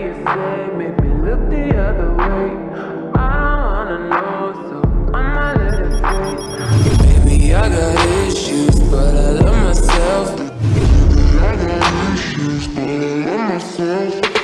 you say make me look the other way. I don't wanna know, so I'ma let it fade. Maybe I got issues, but I love myself. I got issues, but I love myself.